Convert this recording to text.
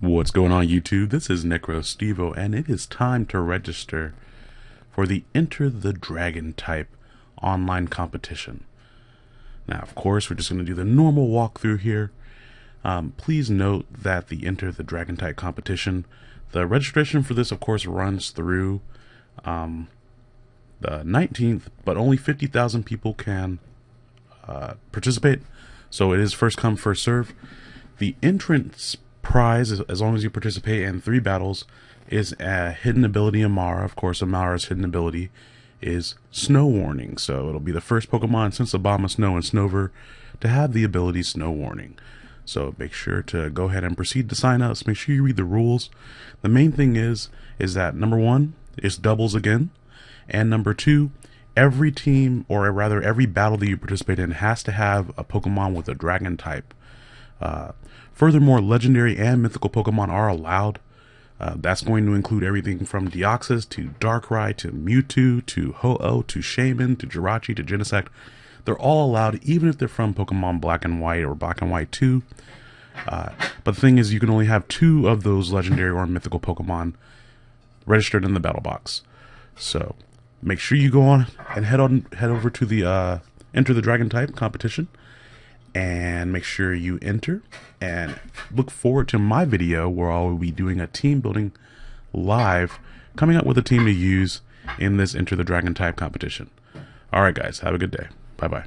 What's going on YouTube? This is NecroStevo and it is time to register for the Enter the Dragon type online competition. Now of course we're just going to do the normal walkthrough here. Um, please note that the Enter the Dragon type competition, the registration for this of course runs through um, the 19th, but only 50,000 people can uh, participate. So it is first come first serve. The entrance prize, as long as you participate in three battles, is a hidden ability Amaura. Of course, Amaura's hidden ability is Snow Warning. So it'll be the first Pokemon since Abomasnow and Snover to have the ability Snow Warning. So make sure to go ahead and proceed to sign up. Make sure you read the rules. The main thing is is that number one is doubles again, and number two, every team or rather every battle that you participate in has to have a Pokemon with a Dragon type. Uh, furthermore, legendary and mythical Pokemon are allowed. Uh, that's going to include everything from Deoxys to Darkrai to Mewtwo to Ho-Oh to Shaymin to Jirachi to Genesect. They're all allowed, even if they're from Pokemon Black and White or Black and White 2. Uh, but the thing is, you can only have two of those legendary or mythical Pokemon registered in the battle box. So make sure you go on and head on head over to the uh, Enter the Dragon type competition and make sure you enter and look forward to my video where I will be doing a team building live coming up with a team to use in this Enter the Dragon type competition. Alright guys, have a good day. Bye bye.